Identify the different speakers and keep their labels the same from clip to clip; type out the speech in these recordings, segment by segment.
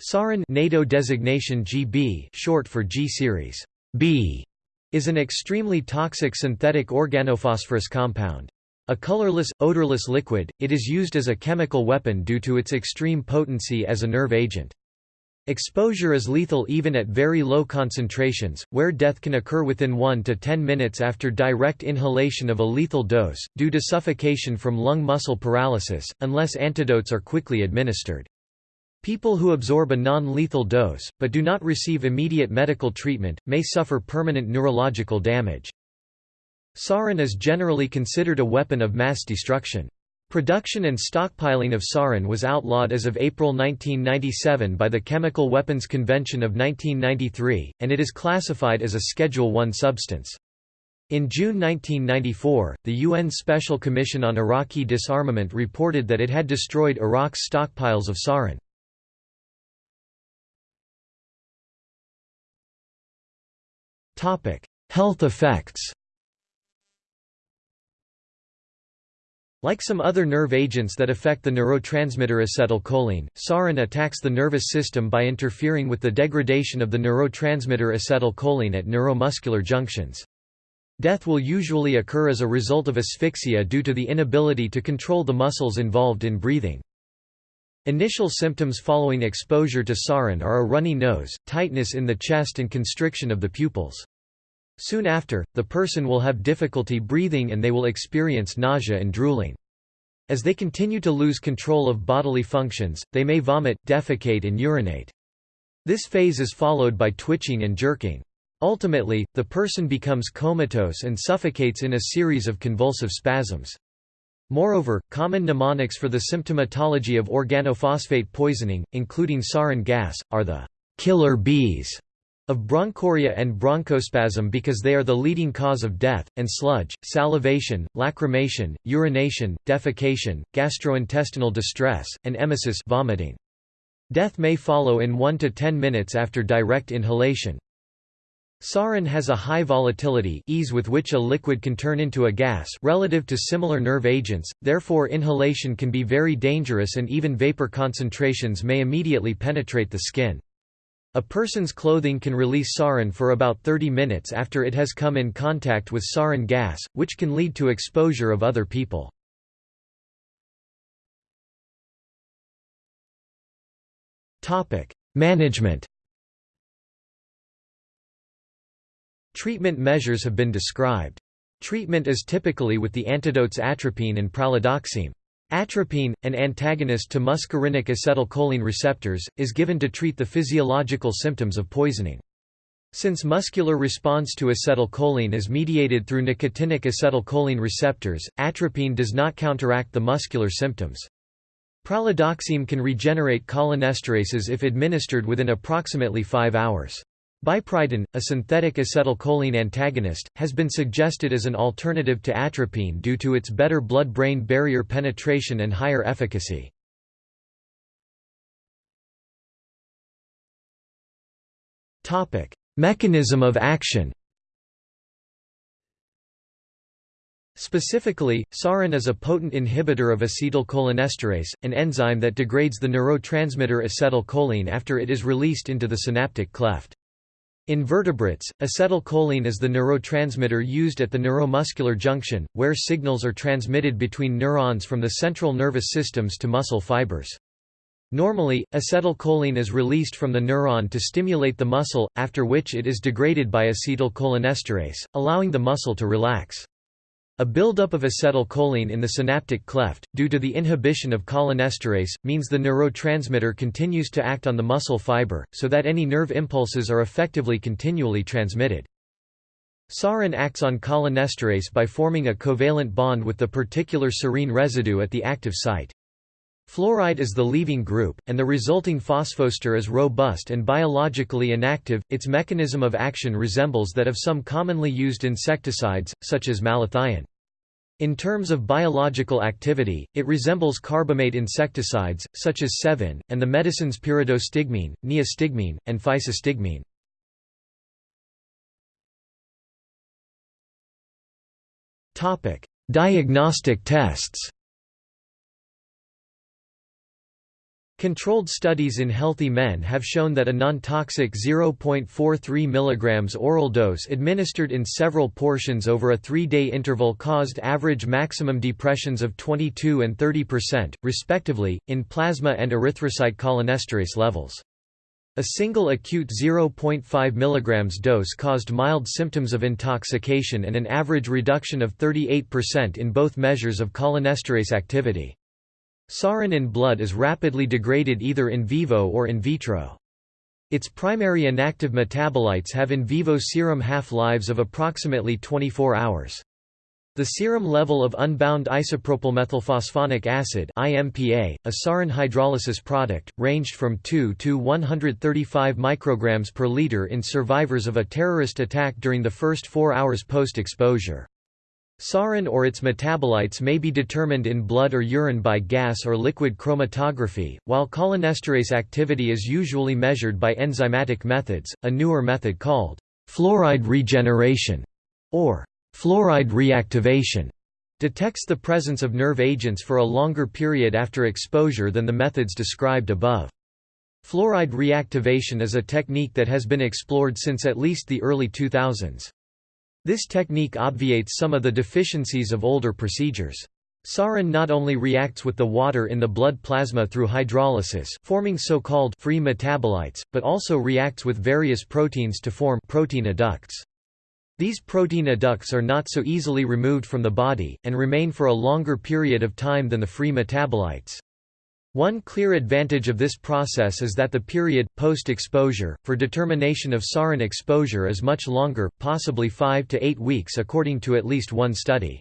Speaker 1: Sarin NATO designation GB short for G series B is an extremely toxic synthetic organophosphorus compound. A colorless, odorless liquid, it is used as a chemical weapon due to its extreme potency as a nerve agent. Exposure is lethal even at very low concentrations, where death can occur within 1 to 10 minutes after direct inhalation of a lethal dose, due to suffocation from lung muscle paralysis, unless antidotes are quickly administered. People who absorb a non-lethal dose, but do not receive immediate medical treatment, may suffer permanent neurological damage. Sarin is generally considered a weapon of mass destruction. Production and stockpiling of sarin was outlawed as of April 1997 by the Chemical Weapons Convention of 1993, and it is classified as a Schedule I substance. In June 1994, the UN Special Commission on Iraqi Disarmament reported that it had destroyed Iraq's stockpiles of sarin. Health effects Like some other nerve agents that affect the neurotransmitter acetylcholine, sarin attacks the nervous system by interfering with the degradation of the neurotransmitter acetylcholine at neuromuscular junctions. Death will usually occur as a result of asphyxia due to the inability to control the muscles involved in breathing. Initial symptoms following exposure to sarin are a runny nose, tightness in the chest and constriction of the pupils. Soon after, the person will have difficulty breathing and they will experience nausea and drooling. As they continue to lose control of bodily functions, they may vomit, defecate and urinate. This phase is followed by twitching and jerking. Ultimately, the person becomes comatose and suffocates in a series of convulsive spasms. Moreover, common mnemonics for the symptomatology of organophosphate poisoning, including sarin gas, are the killer bees of bronchoria and bronchospasm because they are the leading cause of death, and sludge, salivation, lacrimation, urination, defecation, gastrointestinal distress, and emesis vomiting. Death may follow in 1 to 10 minutes after direct inhalation. Sarin has a high volatility ease with which a liquid can turn into a gas relative to similar nerve agents, therefore inhalation can be very dangerous and even vapor concentrations may immediately penetrate the skin. A person's clothing can release sarin for about 30 minutes after it has come in contact with sarin gas, which can lead to exposure of other people. Management Treatment measures have been described. Treatment is typically with the antidotes atropine and pralidoxime. Atropine, an antagonist to muscarinic acetylcholine receptors, is given to treat the physiological symptoms of poisoning. Since muscular response to acetylcholine is mediated through nicotinic acetylcholine receptors, atropine does not counteract the muscular symptoms. Pralidoxime can regenerate cholinesterases if administered within approximately 5 hours. Bipridine, a synthetic acetylcholine antagonist, has been suggested as an alternative to atropine due to its better blood-brain barrier penetration and higher efficacy. Mechanism of action Specifically, sarin is a potent inhibitor of acetylcholinesterase, an enzyme that degrades the neurotransmitter acetylcholine after it is released into the synaptic cleft. In vertebrates, acetylcholine is the neurotransmitter used at the neuromuscular junction, where signals are transmitted between neurons from the central nervous systems to muscle fibers. Normally, acetylcholine is released from the neuron to stimulate the muscle, after which it is degraded by acetylcholinesterase, allowing the muscle to relax. A buildup of acetylcholine in the synaptic cleft, due to the inhibition of cholinesterase, means the neurotransmitter continues to act on the muscle fiber, so that any nerve impulses are effectively continually transmitted. Sarin acts on cholinesterase by forming a covalent bond with the particular serine residue at the active site. Fluoride is the leaving group, and the resulting phosphoester is robust and biologically inactive. Its mechanism of action resembles that of some commonly used insecticides, such as malathion. In terms of biological activity, it resembles carbamate insecticides, such as Sevin, and the medicines pyridostigmine, neostigmine, and physostigmine. Diagnostic tests Controlled studies in healthy men have shown that a non-toxic 0.43 mg oral dose administered in several portions over a three-day interval caused average maximum depressions of 22 and 30%, respectively, in plasma and erythrocyte cholinesterase levels. A single acute 0.5 mg dose caused mild symptoms of intoxication and an average reduction of 38% in both measures of cholinesterase activity. Saurin in blood is rapidly degraded either in vivo or in vitro. Its primary inactive metabolites have in vivo serum half-lives of approximately 24 hours. The serum level of unbound isopropylmethylphosphonic acid IMPA, a sarin hydrolysis product, ranged from 2 to 135 micrograms per liter in survivors of a terrorist attack during the first four hours post-exposure. Saurin or its metabolites may be determined in blood or urine by gas or liquid chromatography, while cholinesterase activity is usually measured by enzymatic methods, a newer method called fluoride regeneration or fluoride reactivation detects the presence of nerve agents for a longer period after exposure than the methods described above. Fluoride reactivation is a technique that has been explored since at least the early 2000s. This technique obviates some of the deficiencies of older procedures. Saurin not only reacts with the water in the blood plasma through hydrolysis forming so-called free metabolites, but also reacts with various proteins to form protein adducts. These protein adducts are not so easily removed from the body, and remain for a longer period of time than the free metabolites. One clear advantage of this process is that the period, post-exposure, for determination of sarin exposure is much longer, possibly 5 to 8 weeks according to at least one study.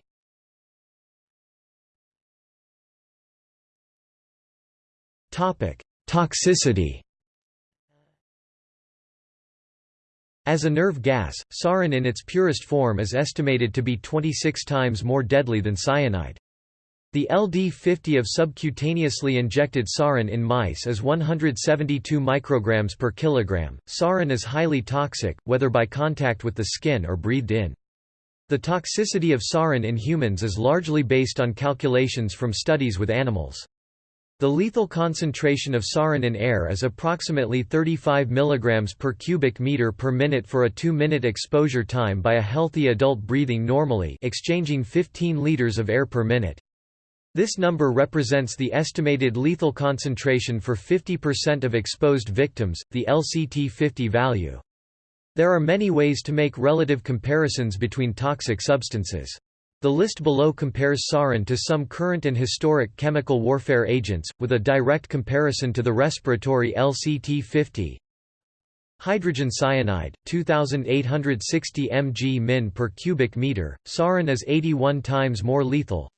Speaker 1: Toxicity As a nerve gas, sarin in its purest form is estimated to be 26 times more deadly than cyanide. The LD50 of subcutaneously injected sarin in mice is 172 micrograms per kilogram. Sarin is highly toxic, whether by contact with the skin or breathed in. The toxicity of sarin in humans is largely based on calculations from studies with animals. The lethal concentration of sarin in air is approximately 35 mg per cubic meter per minute for a 2-minute exposure time by a healthy adult breathing normally exchanging 15 liters of air per minute. This number represents the estimated lethal concentration for 50% of exposed victims, the LCT-50 value. There are many ways to make relative comparisons between toxic substances. The list below compares sarin to some current and historic chemical warfare agents, with a direct comparison to the respiratory LCT-50. Hydrogen cyanide, 2860 mg min per cubic meter, sarin is 81 times more lethal,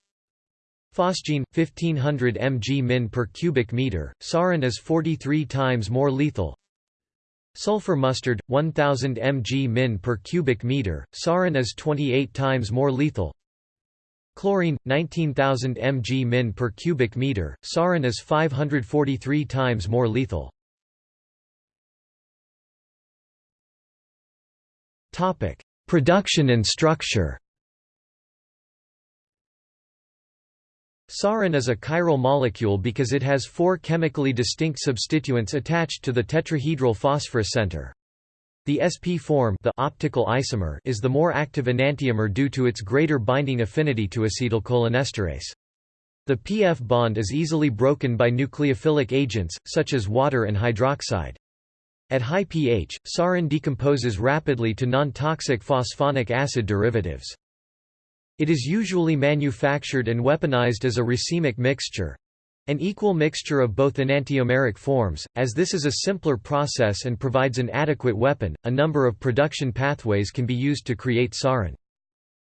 Speaker 1: Phosgene 1500 mg min per cubic meter, Sarin is 43 times more lethal. Sulfur mustard 1000 mg min per cubic meter, Sarin is 28 times more lethal. Chlorine 19000 mg min per cubic meter, Sarin is 543 times more lethal. Topic: Production and structure. Saurin is a chiral molecule because it has four chemically distinct substituents attached to the tetrahedral phosphorus center. The sp form the optical isomer is the more active enantiomer due to its greater binding affinity to acetylcholinesterase. The PF bond is easily broken by nucleophilic agents, such as water and hydroxide. At high pH, sarin decomposes rapidly to non-toxic phosphonic acid derivatives. It is usually manufactured and weaponized as a racemic mixture an equal mixture of both enantiomeric forms, as this is a simpler process and provides an adequate weapon, a number of production pathways can be used to create sarin.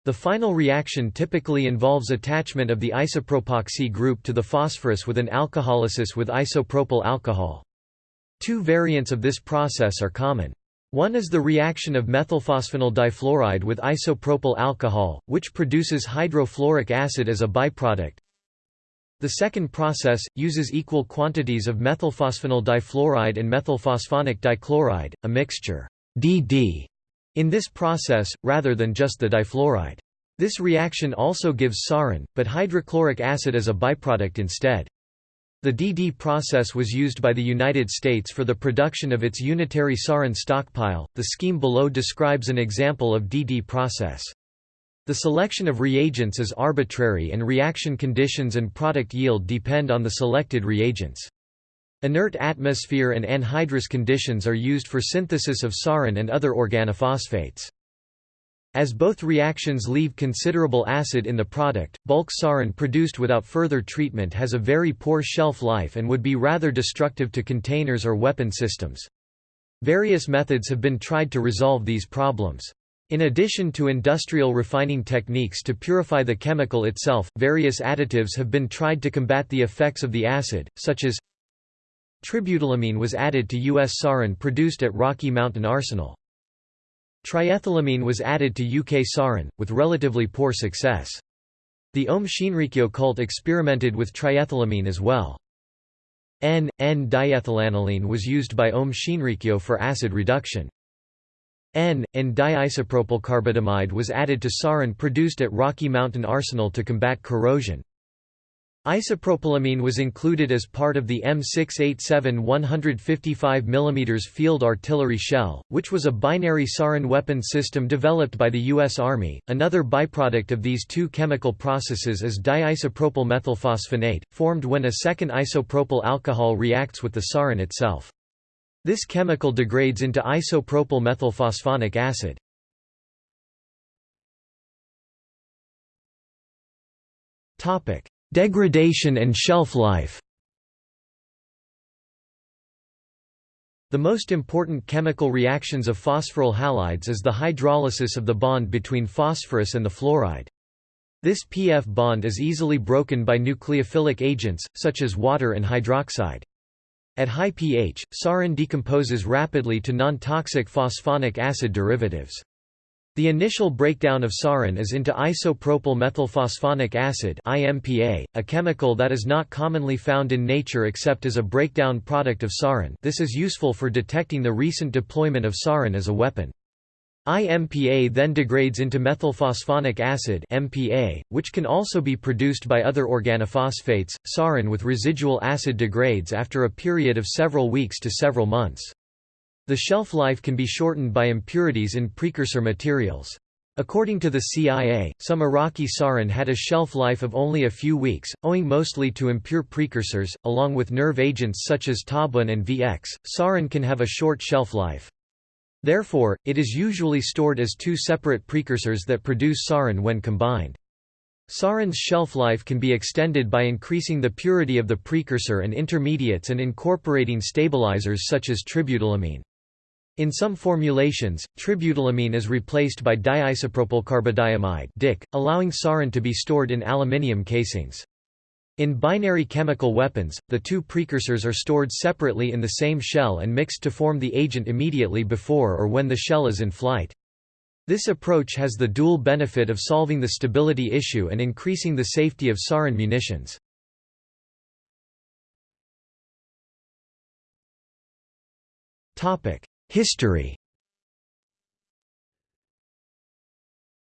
Speaker 1: The final reaction typically involves attachment of the isopropoxy group to the phosphorus with an alcoholysis with isopropyl alcohol. Two variants of this process are common. One is the reaction of methylphosphonyl difluoride with isopropyl alcohol, which produces hydrofluoric acid as a byproduct. The second process, uses equal quantities of methylphosphonyl difluoride and methylphosphonic dichloride, a mixture DD, in this process, rather than just the difluoride. This reaction also gives sarin, but hydrochloric acid as a byproduct instead. The DD process was used by the United States for the production of its unitary sarin stockpile. The scheme below describes an example of DD process. The selection of reagents is arbitrary and reaction conditions and product yield depend on the selected reagents. Inert atmosphere and anhydrous conditions are used for synthesis of sarin and other organophosphates. As both reactions leave considerable acid in the product, bulk sarin produced without further treatment has a very poor shelf life and would be rather destructive to containers or weapon systems. Various methods have been tried to resolve these problems. In addition to industrial refining techniques to purify the chemical itself, various additives have been tried to combat the effects of the acid, such as tributylamine was added to U.S. sarin produced at Rocky Mountain Arsenal. Triethylamine was added to UK sarin, with relatively poor success. The Om Shinrikyo cult experimented with triethylamine as well. N,N-diethylaniline was used by Om Shinrikyo for acid reduction. N, and diisopropylcarbidamide was added to sarin produced at Rocky Mountain Arsenal to combat corrosion. Isopropylamine was included as part of the M687 155 mm field artillery shell, which was a binary sarin weapon system developed by the U.S. Army. Another byproduct of these two chemical processes is diisopropyl methylphosphonate, formed when a second isopropyl alcohol reacts with the sarin itself. This chemical degrades into isopropyl methylphosphonic acid. Topic: Degradation and shelf life The most important chemical reactions of phosphoryl halides is the hydrolysis of the bond between phosphorus and the fluoride. This PF bond is easily broken by nucleophilic agents, such as water and hydroxide. At high pH, sarin decomposes rapidly to non-toxic phosphonic acid derivatives. The initial breakdown of sarin is into isopropyl methylphosphonic acid IMPA, a chemical that is not commonly found in nature except as a breakdown product of sarin this is useful for detecting the recent deployment of sarin as a weapon. IMPA then degrades into methylphosphonic acid MPA, which can also be produced by other organophosphates. Sarin with residual acid degrades after a period of several weeks to several months. The shelf life can be shortened by impurities in precursor materials. According to the CIA, some Iraqi sarin had a shelf life of only a few weeks, owing mostly to impure precursors, along with nerve agents such as Tabun and VX. Sarin can have a short shelf life. Therefore, it is usually stored as two separate precursors that produce sarin when combined. Sarin's shelf life can be extended by increasing the purity of the precursor and intermediates and incorporating stabilizers such as tributylamine. In some formulations, tributylamine is replaced by diisopropylcarbodiamide DIC, allowing sarin to be stored in aluminium casings. In binary chemical weapons, the two precursors are stored separately in the same shell and mixed to form the agent immediately before or when the shell is in flight. This approach has the dual benefit of solving the stability issue and increasing the safety of sarin munitions. Topic: History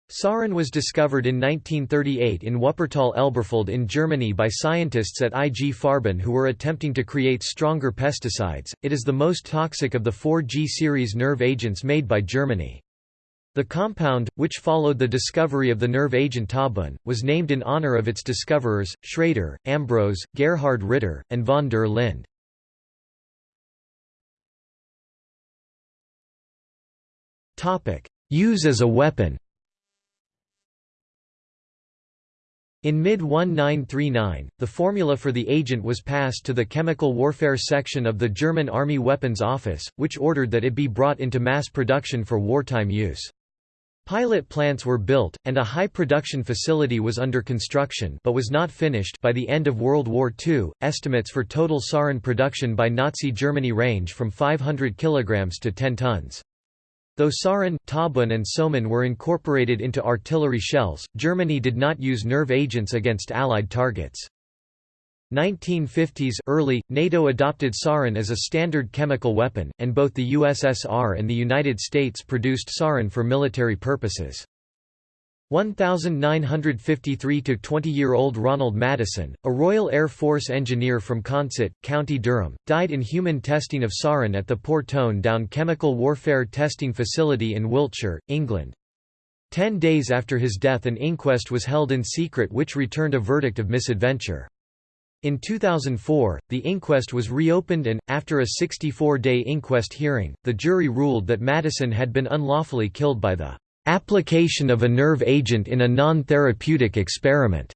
Speaker 1: Sarin was discovered in 1938 in Wuppertal-Elberfeld in Germany by scientists at IG Farben who were attempting to create stronger pesticides. It is the most toxic of the 4G series nerve agents made by Germany. The compound, which followed the discovery of the nerve agent Tabun, was named in honor of its discoverers, Schrader, Ambrose, Gerhard Ritter, and von der Linde. Use as a weapon In mid-1939, the formula for the agent was passed to the Chemical Warfare Section of the German Army Weapons Office, which ordered that it be brought into mass production for wartime use. Pilot plants were built, and a high production facility was under construction but was not finished by the end of World War II. Estimates for total sarin production by Nazi Germany range from 500 kg to 10 tons. Though sarin, tabun and soman were incorporated into artillery shells, Germany did not use nerve agents against Allied targets. 1950s early, NATO adopted sarin as a standard chemical weapon, and both the USSR and the United States produced sarin for military purposes. 1953 to 20-year-old Ronald Madison, a Royal Air Force engineer from Consett, County Durham, died in human testing of sarin at the Portone Down Chemical Warfare Testing Facility in Wiltshire, England. Ten days after his death an inquest was held in secret which returned a verdict of misadventure. In 2004, the inquest was reopened and, after a 64-day inquest hearing, the jury ruled that Madison had been unlawfully killed by the Application of a nerve agent in a non-therapeutic experiment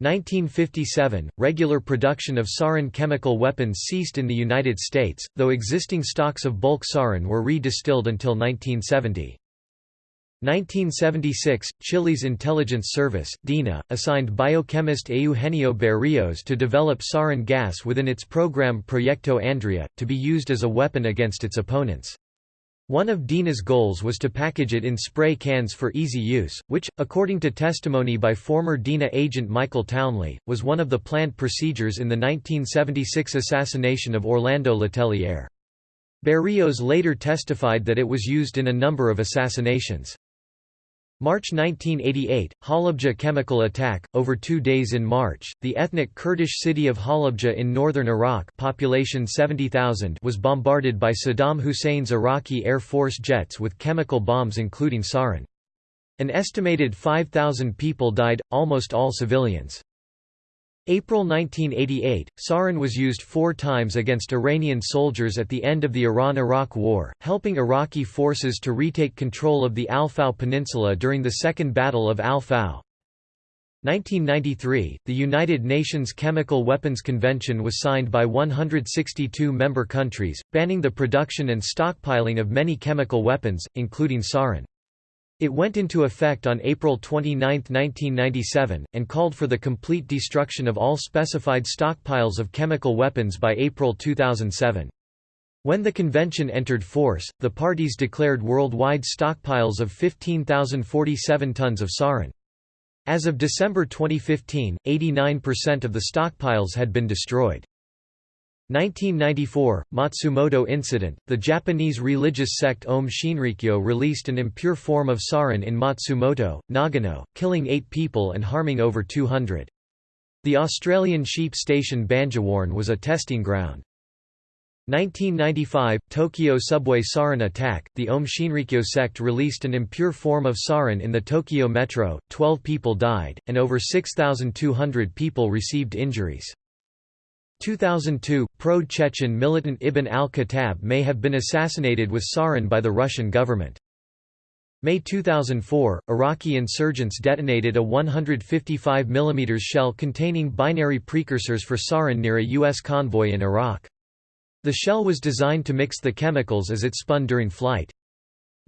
Speaker 1: 1957 – Regular production of sarin chemical weapons ceased in the United States, though existing stocks of bulk sarin were re-distilled until 1970. 1976 – Chile's intelligence service, DINA, assigned biochemist Eugenio Berrios to develop sarin gas within its program Proyecto Andrea, to be used as a weapon against its opponents. One of DINA's goals was to package it in spray cans for easy use, which, according to testimony by former DINA agent Michael Townley, was one of the planned procedures in the 1976 assassination of Orlando Letelier. Berrios later testified that it was used in a number of assassinations. March 1988, Halabja chemical attack. Over two days in March, the ethnic Kurdish city of Halabja in northern Iraq population 70,000 was bombarded by Saddam Hussein's Iraqi Air Force jets with chemical bombs including sarin. An estimated 5,000 people died, almost all civilians. April 1988, sarin was used four times against Iranian soldiers at the end of the Iran–Iraq War, helping Iraqi forces to retake control of the Al-Fau Peninsula during the Second Battle of Al-Fau. 1993, the United Nations Chemical Weapons Convention was signed by 162 member countries, banning the production and stockpiling of many chemical weapons, including sarin. It went into effect on April 29, 1997, and called for the complete destruction of all specified stockpiles of chemical weapons by April 2007. When the convention entered force, the parties declared worldwide stockpiles of 15,047 tons of sarin. As of December 2015, 89% of the stockpiles had been destroyed. 1994, Matsumoto incident, the Japanese religious sect Om Shinrikyo released an impure form of sarin in Matsumoto, Nagano, killing eight people and harming over 200. The Australian sheep station Banjawarn was a testing ground. 1995, Tokyo subway sarin attack, the Om Shinrikyo sect released an impure form of sarin in the Tokyo metro, 12 people died, and over 6,200 people received injuries. 2002, pro-Chechen militant Ibn al-Khattab may have been assassinated with sarin by the Russian government. May 2004, Iraqi insurgents detonated a 155 mm shell containing binary precursors for sarin near a U.S. convoy in Iraq. The shell was designed to mix the chemicals as it spun during flight.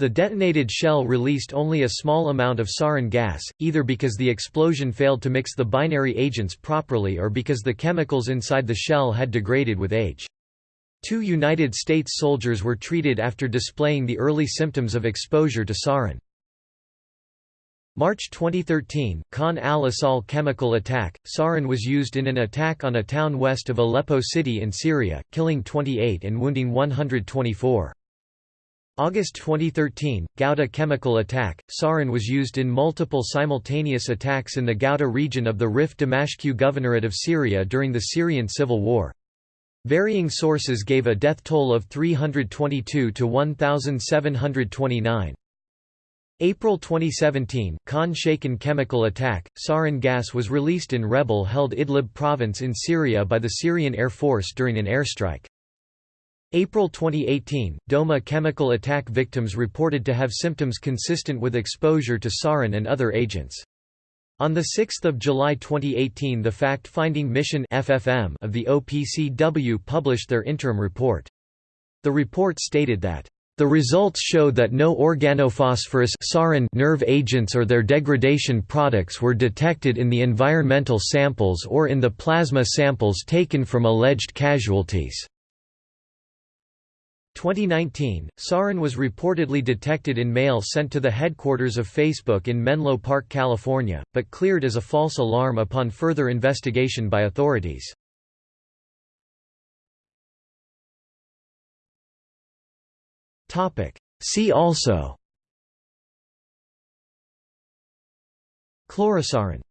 Speaker 1: The detonated shell released only a small amount of sarin gas, either because the explosion failed to mix the binary agents properly or because the chemicals inside the shell had degraded with age. Two United States soldiers were treated after displaying the early symptoms of exposure to sarin. March 2013, Khan al-Assal chemical attack. Sarin was used in an attack on a town west of Aleppo city in Syria, killing 28 and wounding 124. August 2013, Ghouta chemical attack. Sarin was used in multiple simultaneous attacks in the Ghouta region of the Rif Damashq Governorate of Syria during the Syrian civil war. Varying sources gave a death toll of 322 to 1,729. April 2017, Khan Shaykhun chemical attack. Sarin gas was released in rebel-held Idlib province in Syria by the Syrian Air Force during an airstrike. April 2018, Douma chemical attack victims reported to have symptoms consistent with exposure to sarin and other agents. On 6 July 2018 the Fact-Finding Mission FFM of the OPCW published their interim report. The report stated that the results show that no organophosphorus sarin nerve agents or their degradation products were detected in the environmental samples or in the plasma samples taken from alleged casualties. 2019, sarin was reportedly detected in mail sent to the headquarters of Facebook in Menlo Park, California, but cleared as a false alarm upon further investigation by authorities. See also. Chlorosarin